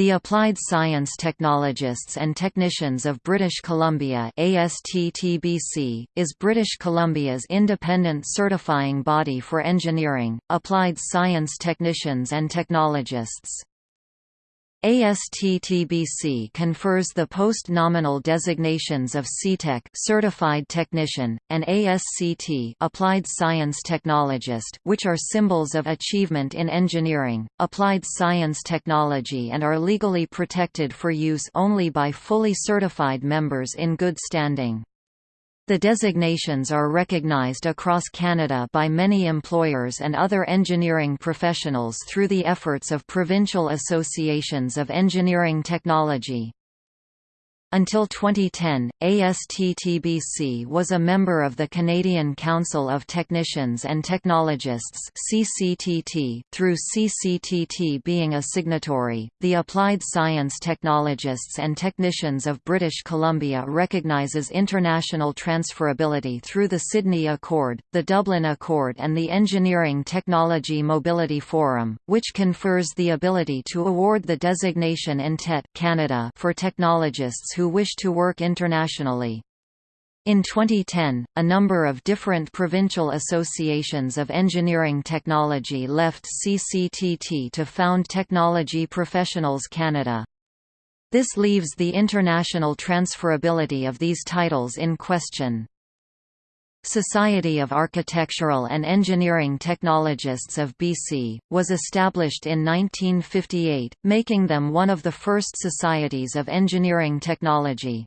The Applied Science Technologists and Technicians of British Columbia ASTTBC, is British Columbia's independent certifying body for engineering, applied science technicians and technologists. ASTTBC confers the post-nominal designations of CTech certified technician, and ASCT applied science technologist which are symbols of achievement in engineering, applied science technology and are legally protected for use only by fully certified members in good standing. The designations are recognized across Canada by many employers and other engineering professionals through the efforts of provincial associations of engineering technology. Until 2010, ASTTBC was a member of the Canadian Council of Technicians and Technologists (CCTT). Through CCTT being a signatory, the Applied Science Technologists and Technicians of British Columbia recognizes international transferability through the Sydney Accord, the Dublin Accord, and the Engineering Technology Mobility Forum, which confers the ability to award the designation IntET Canada for technologists who wish to work internationally. In 2010, a number of different provincial associations of engineering technology left CCTT to found Technology Professionals Canada. This leaves the international transferability of these titles in question. Society of Architectural and Engineering Technologists of BC, was established in 1958, making them one of the first societies of engineering technology.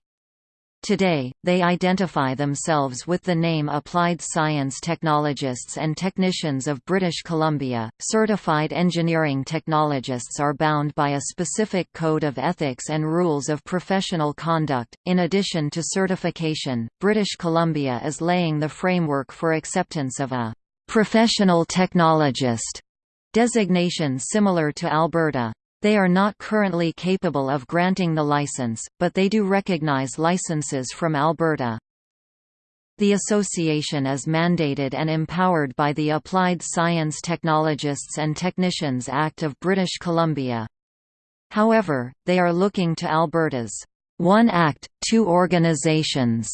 Today, they identify themselves with the name Applied Science Technologists and Technicians of British Columbia. Certified engineering technologists are bound by a specific code of ethics and rules of professional conduct. In addition to certification, British Columbia is laying the framework for acceptance of a professional technologist designation similar to Alberta. They are not currently capable of granting the license, but they do recognize licenses from Alberta. The association is mandated and empowered by the Applied Science Technologists and Technicians Act of British Columbia. However, they are looking to Alberta's One Act, Two Organizations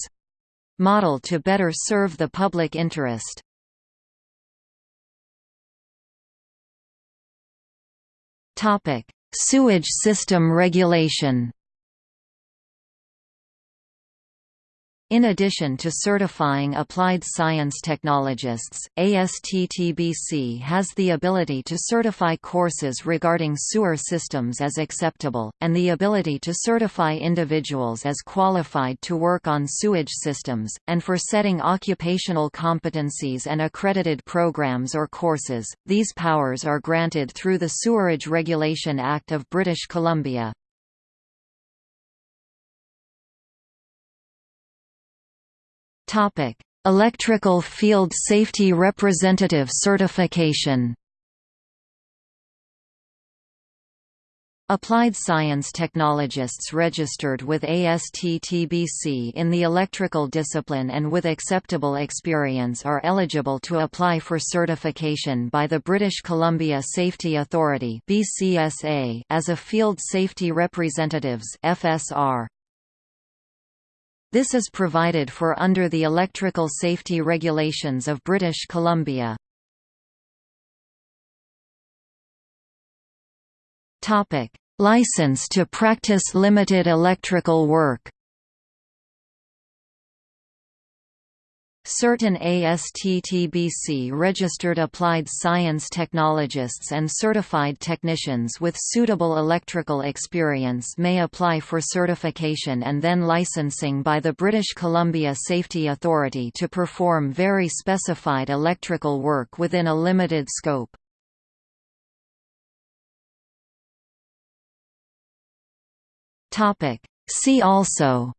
model to better serve the public interest. Topic: Sewage system regulation In addition to certifying applied science technologists, ASTTBC has the ability to certify courses regarding sewer systems as acceptable, and the ability to certify individuals as qualified to work on sewage systems, and for setting occupational competencies and accredited programs or courses. These powers are granted through the Sewerage Regulation Act of British Columbia. Topic: Electrical Field Safety Representative Certification. Applied Science Technologists registered with ASTTBC in the electrical discipline and with acceptable experience are eligible to apply for certification by the British Columbia Safety Authority as a Field Safety Representatives FSR. This is provided for under the Electrical Safety Regulations of British Columbia. License to practice limited electrical work Certain ASTTBC registered applied science technologists and certified technicians with suitable electrical experience may apply for certification and then licensing by the British Columbia Safety Authority to perform very specified electrical work within a limited scope. See also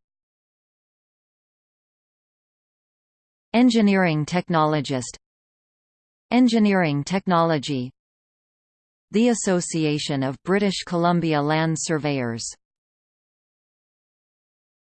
Engineering technologist. Engineering technology. The Association of British Columbia Land Surveyors